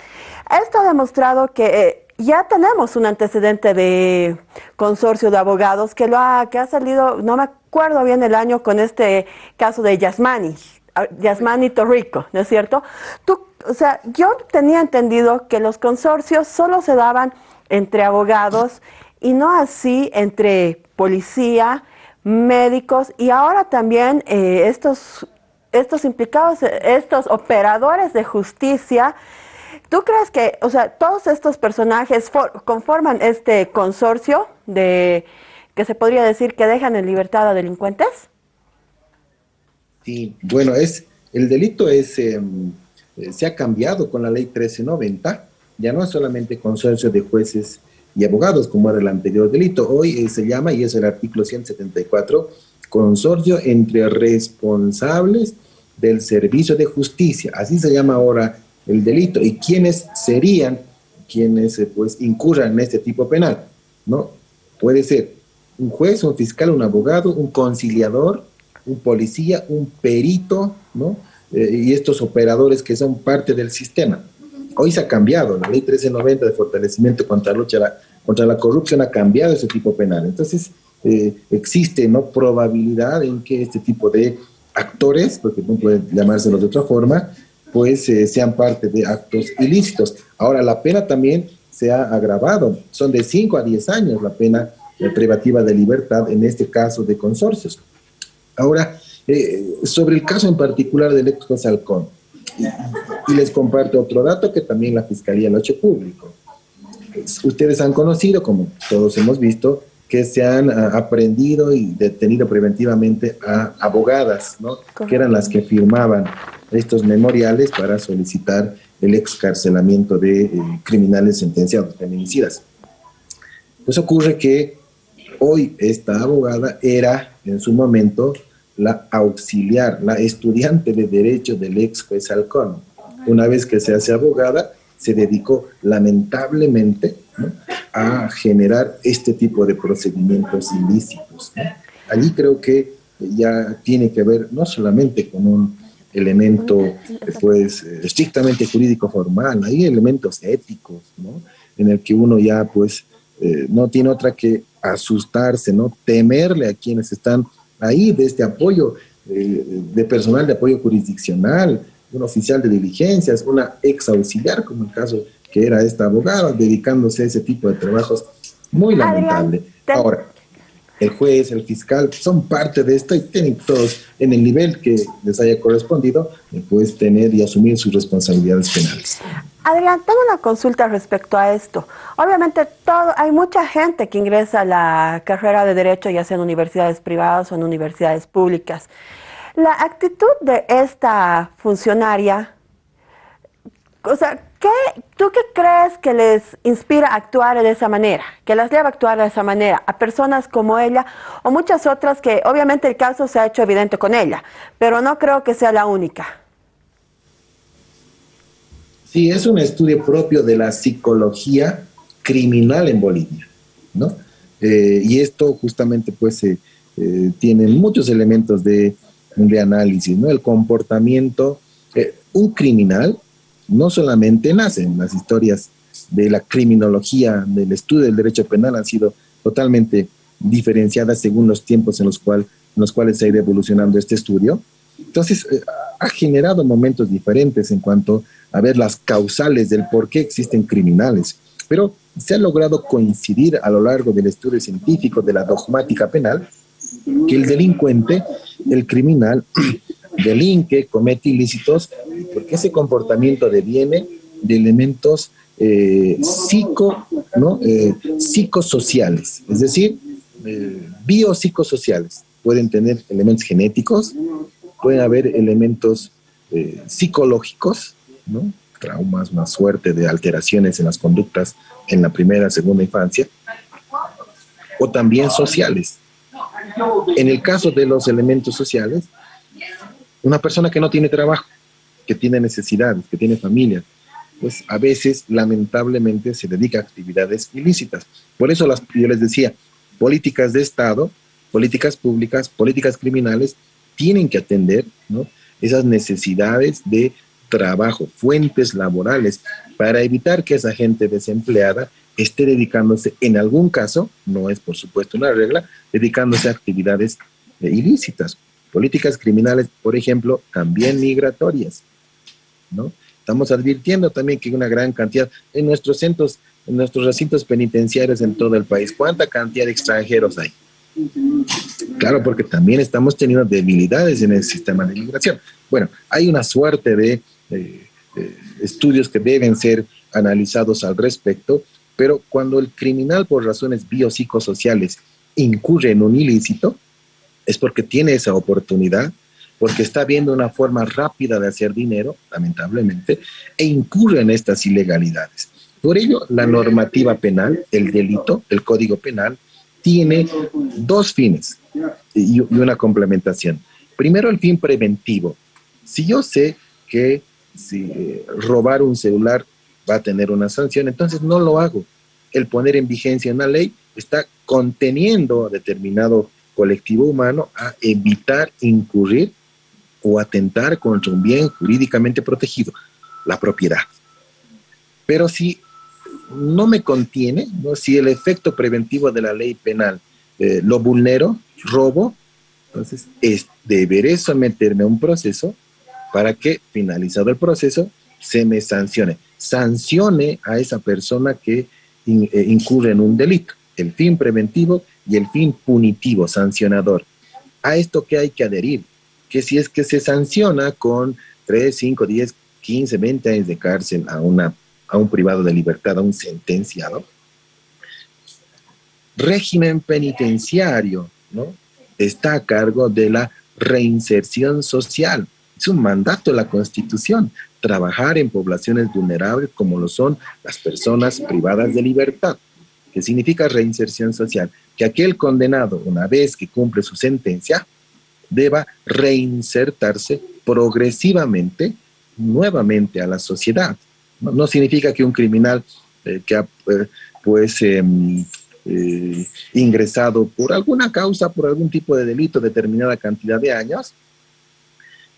Esto ha demostrado que eh, ya tenemos un antecedente de consorcio de abogados que lo ha, que ha salido, no me acuerdo bien el año con este caso de Yasmani, Yasmani Torrico, ¿no es cierto? Tú, o sea, yo tenía entendido que los consorcios solo se daban entre abogados y no así entre policía, médicos y ahora también eh, estos, estos implicados, estos operadores de justicia, ¿tú crees que, o sea, todos estos personajes conforman este consorcio de que se podría decir que dejan en libertad a delincuentes? Sí, bueno, es el delito es em, eh, se ha cambiado con la ley 1390, ya no es solamente consorcio de jueces y abogados, como era el anterior delito. Hoy eh, se llama, y es el artículo 174, consorcio entre responsables del servicio de justicia. Así se llama ahora el delito. ¿Y quiénes serían quienes eh, pues incurran en este tipo penal? ¿No? Puede ser un juez, un fiscal, un abogado, un conciliador, un policía, un perito, ¿no? Eh, y estos operadores que son parte del sistema. Hoy se ha cambiado, la ley 1390 de fortalecimiento contra la lucha contra la corrupción ha cambiado ese tipo penal. Entonces, eh, existe no probabilidad en que este tipo de actores, porque no pueden llamárselos de otra forma, pues eh, sean parte de actos ilícitos. Ahora, la pena también se ha agravado, son de 5 a 10 años la pena eh, privativa de libertad, en este caso de consorcios. Ahora, sobre el caso en particular del ex Halcón, y les comparto otro dato que también la Fiscalía lo ha hecho público. Ustedes han conocido, como todos hemos visto, que se han ah, aprendido y detenido preventivamente a abogadas, ¿no? que eran las que firmaban estos memoriales para solicitar el excarcelamiento de eh, criminales sentenciados, feminicidas. Pues ocurre que hoy esta abogada era en su momento la auxiliar, la estudiante de derecho del ex juez Halcón. Una vez que se hace abogada, se dedicó lamentablemente a generar este tipo de procedimientos ilícitos. Allí creo que ya tiene que ver no solamente con un elemento pues estrictamente jurídico formal, hay elementos éticos, ¿no? En el que uno ya pues eh, no tiene otra que asustarse, ¿no? Temerle a quienes están ahí de este apoyo, eh, de personal de apoyo jurisdiccional, un oficial de diligencias, una ex auxiliar, como el caso que era esta abogada, dedicándose a ese tipo de trabajos. Muy lamentable. Ahora, el juez, el fiscal, son parte de esto y tienen todos, en el nivel que les haya correspondido, pues tener y asumir sus responsabilidades penales. Adrián, tengo una consulta respecto a esto. Obviamente todo, hay mucha gente que ingresa a la carrera de Derecho, ya sea en universidades privadas o en universidades públicas. La actitud de esta funcionaria, o sea, ¿Tú qué crees que les inspira a actuar de esa manera? Que las lleva a actuar de esa manera a personas como ella o muchas otras que obviamente el caso se ha hecho evidente con ella, pero no creo que sea la única. Sí, es un estudio propio de la psicología criminal en Bolivia, ¿no? Eh, y esto justamente pues eh, eh, tiene muchos elementos de, de, análisis, ¿no? El comportamiento, un criminal no solamente nacen las historias de la criminología, del estudio del derecho penal, han sido totalmente diferenciadas según los tiempos en los, cuales se ha ido evolucionando este estudio. Entonces, eh, ha generado momentos diferentes en cuanto a ver las causales del por qué existen criminales, pero se ha logrado coincidir a lo largo del estudio científico de la dogmática penal que el delincuente, el criminal, delinque, comete ilícitos, porque ese comportamiento deviene de elementos eh, psico. Eh, psicosociales, es decir, eh, biopsicosociales. Pueden tener elementos genéticos, pueden haber elementos psicológicos, traumas, una suerte de alteraciones en las conductas en la primera, segunda infancia, o también sociales. En el caso de los elementos sociales, una persona que no tiene trabajo, que tiene necesidades, que tiene familia, pues a veces lamentablemente se dedica a actividades ilícitas. Por eso las, yo les decía, políticas de Estado, políticas públicas, políticas criminales, tienen que atender esas necesidades de trabajo, fuentes laborales, para evitar que esa gente desempleada esté dedicándose, en algún caso, no es por supuesto una regla, dedicándose a actividades eh, ilícitas políticas criminales, por ejemplo, también migratorias, ¿no? Estamos advirtiendo también que hay una gran cantidad en nuestros centros, en nuestros recintos penitenciarios en todo el país. ¿Cuánta cantidad de extranjeros hay? Claro, porque también estamos teniendo debilidades en el sistema de migración. Bueno, hay una suerte de estudios que deben ser analizados al respecto, pero cuando el criminal por razones biopsicosociales incurre en un ilícito, es porque tiene esa oportunidad, porque está viendo una forma rápida de hacer dinero, lamentablemente, e incurre en estas ilegalidades. Por ello, la normativa penal, el delito, el código penal, tiene dos fines y una complementación. Primero, el fin preventivo. Si yo sé que si eh, robar un celular va a tener una sanción, entonces no lo hago. El poner en vigencia una ley está conteniendo determinado colectivo humano a evitar incurrir o atentar contra un bien jurídicamente protegido, la propiedad. Pero si no me contiene, ¿no? si el efecto preventivo de la ley penal eh, lo vulnero, robo, entonces es, deberé someterme a un proceso para que, finalizado el proceso, se me sancione. Sancione a esa persona que eh, incurre en un delito. El fin preventivo y el fin punitivo, sancionador. A esto que hay que adherir, que si es que se sanciona con 3, 5, 10, 15, 20 años de cárcel a, una, a un privado de libertad, a un sentenciado, régimen penitenciario, ¿no? Está a cargo de la reinserción social. Es un mandato de la Constitución, trabajar en poblaciones vulnerables como lo son las personas privadas de libertad, que significa reinserción social que aquel condenado, una vez que cumple su sentencia, deba reinsertarse progresivamente nuevamente a la sociedad. No, significa que un criminal eh, que ha eh, pues em, eh, ingresado por alguna causa, por algún tipo de delito, determinada cantidad de años,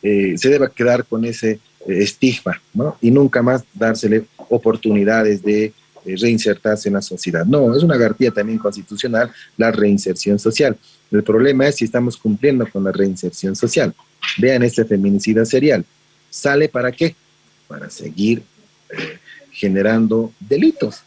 se deba quedar con ese estigma y nunca más dársele oportunidades de reinsertarse en la sociedad. No, es una garantía también constitucional la reinserción social. El problema es si estamos cumpliendo con la reinserción social. Vean este feminicida serial. ¿Sale para qué? Para seguir eh, generando delitos,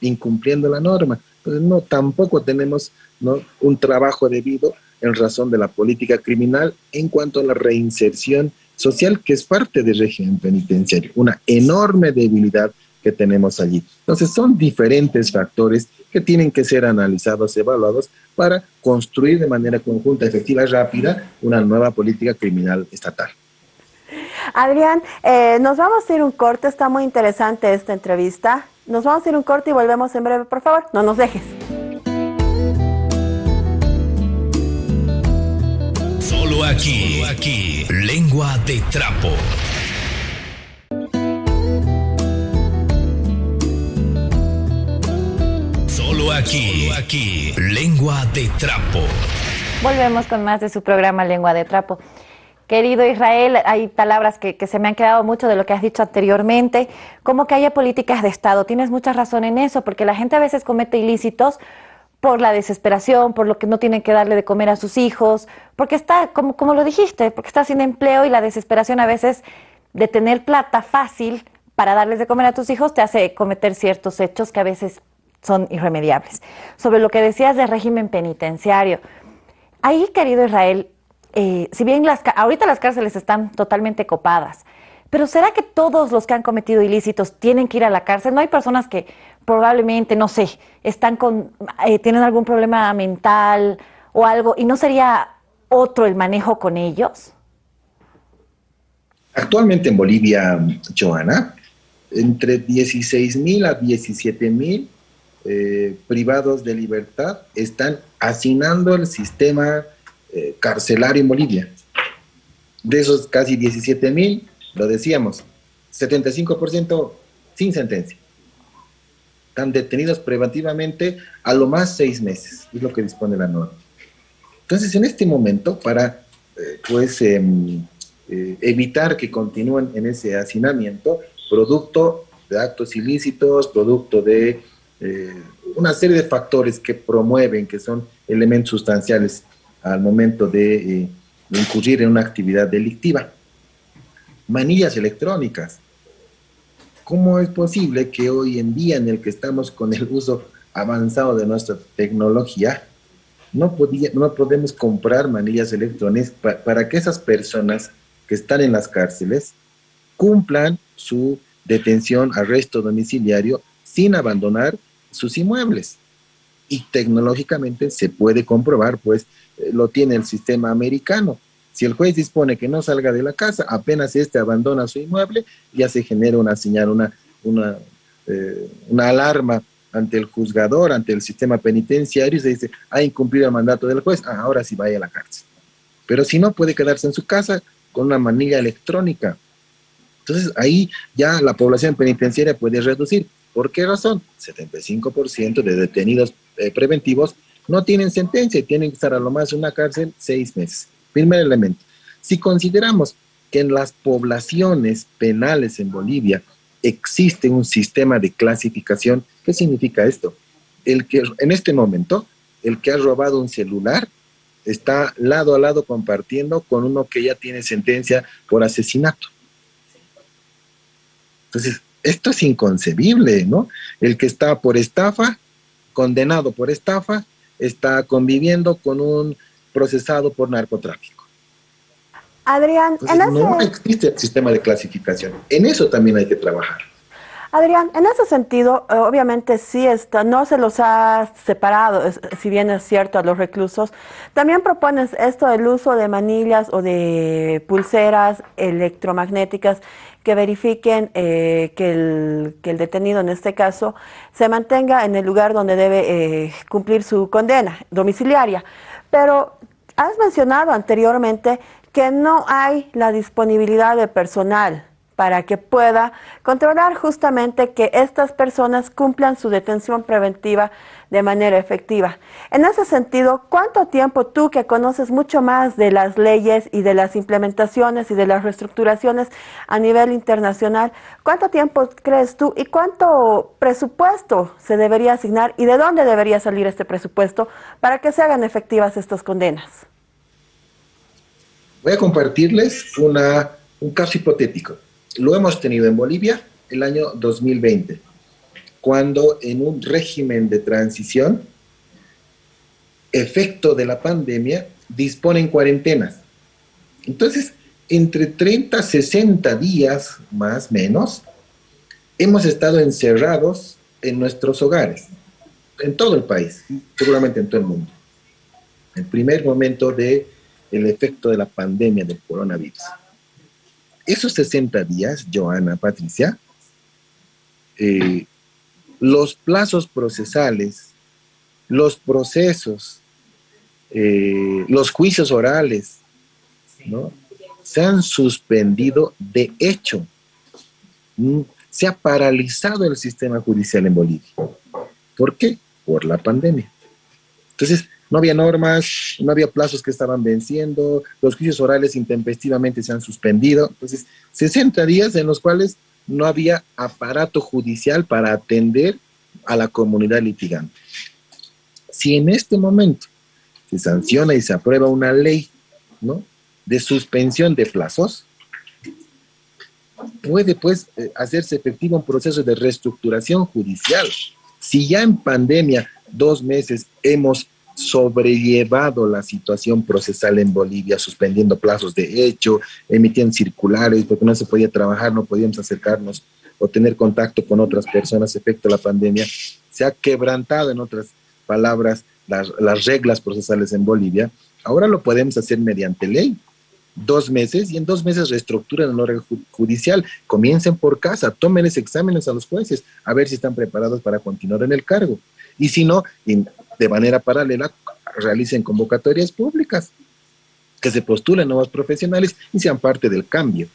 incumpliendo la norma. Entonces, no, tampoco tenemos ¿no? un trabajo debido en razón de la política criminal en cuanto a la reinserción social, que es parte del régimen penitenciario. Una enorme debilidad que tenemos allí. Entonces son diferentes factores que tienen que ser analizados, evaluados para construir de manera conjunta, efectiva y rápida una nueva política criminal estatal. Adrián, eh, nos vamos a ir un corte, está muy interesante esta entrevista. Nos vamos a ir un corte y volvemos en breve, por favor, no nos dejes. Solo aquí, aquí, lengua de trapo. Aquí, aquí, Lengua de Trapo. Volvemos con más de su programa Lengua de Trapo. Querido Israel, hay palabras que, se me han quedado mucho de lo que has dicho anteriormente, como que haya políticas de Estado. Tienes mucha razón en eso, porque la gente a veces comete ilícitos por la desesperación, por lo que no tienen que darle de comer a sus hijos, porque está, como, como lo dijiste, porque está sin empleo y la desesperación a veces de tener plata fácil para darles de comer a tus hijos te hace cometer ciertos hechos que a veces son irremediables. Sobre lo que decías del régimen penitenciario, ahí, querido Israel, eh, si bien ahorita las cárceles están totalmente copadas, pero ¿será que todos los que han cometido ilícitos tienen que ir a la cárcel? ¿No hay personas que probablemente, no sé, están con, eh, tienen algún problema mental o algo y no sería otro el manejo con ellos? Actualmente en Bolivia, Joana, entre 16 mil a 17 mil eh, privados de libertad están hacinando el sistema eh, carcelario en Bolivia. De esos casi 17 mil, lo decíamos, 75% sin sentencia. Están detenidos preventivamente a lo más seis meses, es lo que dispone la norma. Entonces, en este momento, para eh, pues, em, evitar que continúen en ese hacinamiento, producto de actos ilícitos, producto de eh, una serie de factores que promueven, que son elementos sustanciales al momento de, eh, incurrir en una actividad delictiva. Manillas electrónicas. ¿Cómo es posible que hoy en día en el que estamos con el uso avanzado de nuestra tecnología, no, no podemos comprar manillas electrónicas para que esas personas que están en las cárceles cumplan su detención, arresto domiciliario sin abandonar sus inmuebles. Y tecnológicamente se puede comprobar, pues eh, lo tiene el sistema americano. Si el juez dispone que no salga de la casa, apenas éste abandona su inmueble, ya se genera una señal, una, una, eh, una alarma ante el juzgador, ante el sistema penitenciario, y se dice, ha incumplido el mandato del juez, ah, ahora sí vaya a la cárcel. Pero si no, puede quedarse en su casa con una manilla electrónica. Entonces ahí ya la población penitenciaria puede reducir. ¿Por qué razón? 75% de detenidos eh, preventivos no tienen sentencia y tienen que estar a lo más en una cárcel seis meses. Primer elemento. Si consideramos que en las poblaciones penales en Bolivia existe un sistema de clasificación, ¿qué significa esto? El que en este momento, el que ha robado un celular está lado a lado compartiendo con uno que ya tiene sentencia por asesinato. Entonces, esto es inconcebible, ¿no? El que está por estafa, condenado por estafa, está conviviendo con un procesado por narcotráfico. Adrián, no existe el sistema de clasificación. En eso también hay que trabajar. Adrián, en ese sentido, obviamente sí está, no se los ha separado, si bien es cierto, a los reclusos. También propones esto del uso de manillas o de pulseras electromagnéticas que verifiquen eh, que, el, que, el, detenido, en este caso, se mantenga en el lugar donde debe eh, cumplir su condena domiciliaria. Pero has mencionado anteriormente que no hay la disponibilidad de personal para que pueda controlar justamente que estas personas cumplan su detención preventiva de manera efectiva. En ese sentido, ¿cuánto tiempo tú que conoces mucho más de las leyes y de las implementaciones y de las reestructuraciones a nivel internacional, cuánto tiempo crees tú y cuánto presupuesto se debería asignar y de dónde debería salir este presupuesto para que se hagan efectivas estas condenas? Voy a compartirles un caso hipotético. Lo hemos tenido en Bolivia el año 2020 cuando en un régimen de transición, efecto de la pandemia, disponen cuarentenas. Entonces, entre 30 a 60 días, más o menos, hemos estado encerrados en nuestros hogares, en todo el país, seguramente en todo el mundo. El primer momento del el efecto de la pandemia del coronavirus. Esos 60 días, Joana, Patricia, eh, los plazos procesales, los procesos, eh, los juicios orales, ¿no? se han suspendido de hecho. Mm, se ha paralizado el sistema judicial en Bolivia. ¿Por qué? Por la pandemia. Entonces, no había normas, no había plazos que estaban venciendo, los juicios orales intempestivamente se han suspendido. Entonces, 60 días en los cuales no había aparato judicial para atender a la comunidad litigante. Si en este momento se sanciona y se aprueba una ley de suspensión de plazos, puede pues eh, hacerse efectivo un proceso de reestructuración judicial. Si ya en pandemia dos meses hemos sobrellevado la situación procesal en Bolivia, suspendiendo plazos de hecho, emitiendo circulares, porque no se podía trabajar, no podíamos acercarnos o tener contacto con otras personas efecto la pandemia. Se ha quebrantado, en otras palabras, las, las reglas procesales en Bolivia. Ahora lo podemos hacer mediante ley. Dos meses y en dos meses reestructuran el orden judicial. Comiencen por casa, tomen exámenes a los jueces a ver si están preparados para continuar en el cargo. Y si no, de manera paralela realicen convocatorias públicas, que se postulen nuevos profesionales y sean parte del cambio.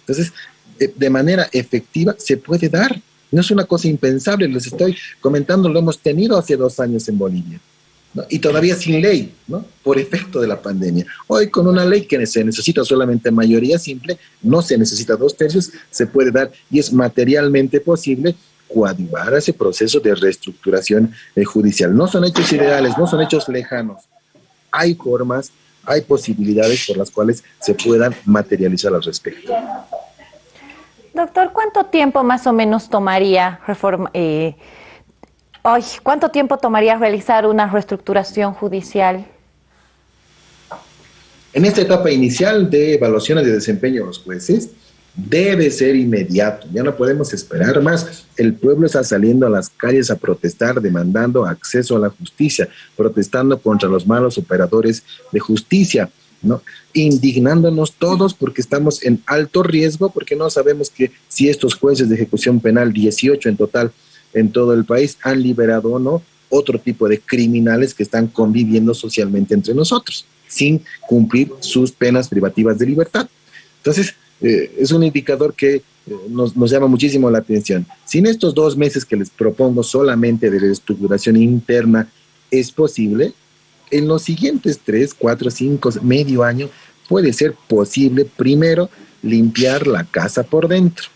Entonces, eh, de manera efectiva se puede dar. No es una cosa impensable, les estoy comentando, lo hemos tenido hace dos años en Bolivia. Y todavía sin ley, ¿no? por efecto de la pandemia. Hoy con una ley que se necesita solamente mayoría simple, no se necesita dos tercios, se puede dar y es materialmente posible coadyuvar a ese proceso de reestructuración eh, judicial. No son hechos ideales, no son hechos lejanos. Hay formas, hay posibilidades por las cuales se puedan materializar al respecto. Doctor, ¿cuánto tiempo más o menos tomaría reforma, eh, cuánto tiempo tomaría realizar una reestructuración judicial? En esta etapa inicial de evaluaciones de desempeño de los jueces, debe ser inmediato, ya no podemos esperar más. El pueblo está saliendo a las calles a protestar, demandando acceso a la justicia, protestando contra los malos operadores de justicia, ¿no? Indignándonos todos porque estamos en alto riesgo, porque no sabemos que si estos jueces de ejecución penal, 18 en total en todo el país, han liberado o no otro tipo de criminales que están conviviendo socialmente entre nosotros, sin cumplir sus penas privativas de libertad. Entonces, eh, es un indicador que eh, nos, llama muchísimo la atención. Sin estos dos meses que les propongo solamente de reestructuración interna es posible, en los siguientes tres, cuatro, cinco, medio año puede ser posible primero limpiar la casa por dentro.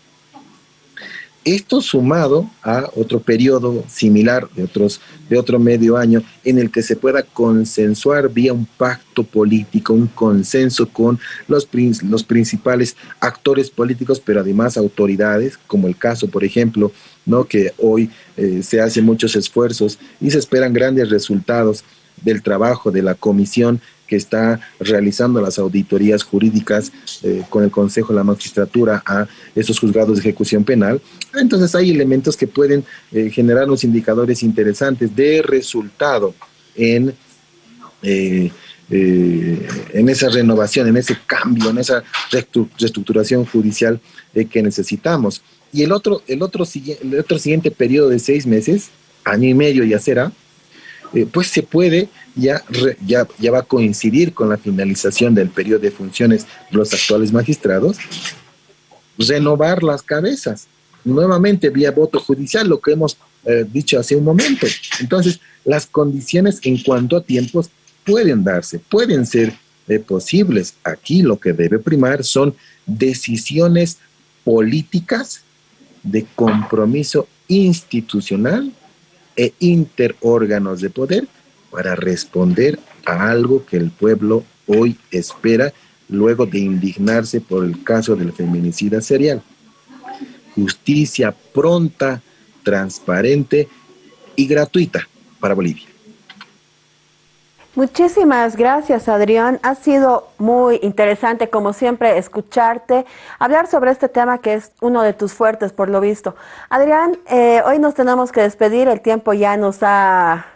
Esto sumado a otro periodo similar de, otros, de otro medio año en el que se pueda consensuar vía un pacto político, un consenso con los, los principales actores políticos, pero además autoridades, como el caso, por ejemplo, ¿no? que hoy eh, se hacen muchos esfuerzos y se esperan grandes resultados del trabajo de la comisión que está realizando las auditorías jurídicas eh, con el Consejo de la Magistratura a esos juzgados de ejecución penal. Entonces hay elementos que pueden eh, generar unos indicadores interesantes de resultado en, eh, en esa renovación, en ese cambio, en esa reestructuración judicial que necesitamos. Y el otro, el, otro, el otro siguiente periodo de seis meses, año y medio ya será, pues se puede ya, ya, ya va a coincidir con la finalización del periodo de funciones de los actuales magistrados, renovar las cabezas, nuevamente vía voto judicial, lo que hemos eh, dicho hace un momento. Entonces, las condiciones en cuanto a tiempos pueden darse, pueden ser eh, posibles. Aquí lo que debe primar son decisiones políticas de compromiso institucional e interórganos de poder para responder a algo que el pueblo hoy espera luego de indignarse por el caso del feminicida serial. Justicia pronta, transparente y gratuita para Bolivia. Muchísimas gracias, Adrián. Ha sido muy interesante, como siempre, escucharte, hablar sobre este tema que es uno de tus fuertes, por lo visto. Adrián, eh, hoy nos tenemos que despedir, el tiempo ya nos ha,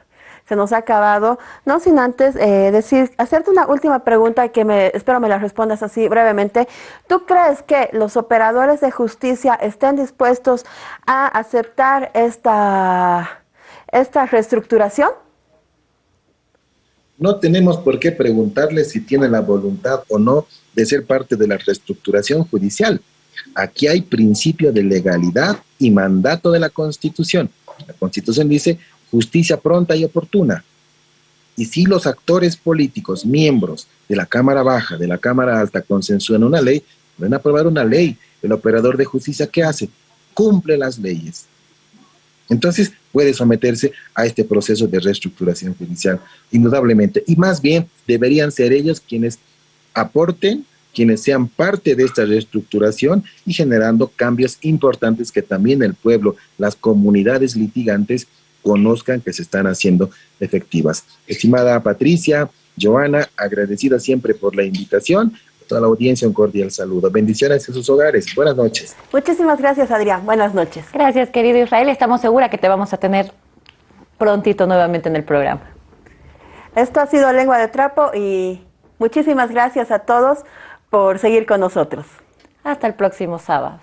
se nos ha acabado. No sin antes eh, decir, hacerte una última pregunta que me, espero me la respondas así brevemente. ¿Tú crees que los operadores de justicia estén dispuestos a aceptar esta, esta reestructuración? No tenemos por qué preguntarles si tienen la voluntad o no de ser parte de la reestructuración judicial. Aquí hay principio de legalidad y mandato de la Constitución. La Constitución dice justicia pronta y oportuna. Y si los actores políticos, miembros de la Cámara Baja, de la Cámara Alta, consensúan una ley, van a aprobar una ley. El operador de justicia, ¿qué hace? Cumple las leyes. Entonces puede someterse a este proceso de reestructuración judicial, indudablemente. Y más bien deberían ser ellos quienes aporten, quienes sean parte de esta reestructuración y generando cambios importantes que también el pueblo, las comunidades litigantes conozcan que se están haciendo efectivas. Estimada Patricia, Joana, agradecida siempre por la invitación toda la audiencia un cordial saludo. Bendiciones en sus hogares. Buenas noches. Muchísimas gracias, Adrián. Buenas noches. Gracias, querido Israel. Estamos seguras que te vamos a tener prontito nuevamente en el programa. Esto ha sido Lengua de Trapo y muchísimas gracias a todos por seguir con nosotros. Hasta el próximo sábado.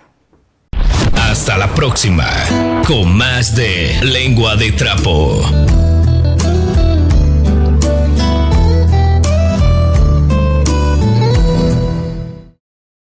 Hasta la próxima, con más de Lengua de Trapo.